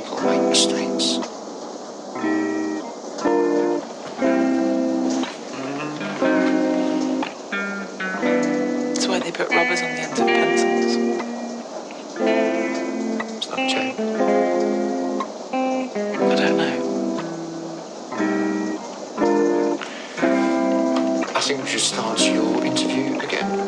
people make mistakes. That's why they put rubbers on the ends of pencils. It's not true. I don't know. I think we should start your interview again.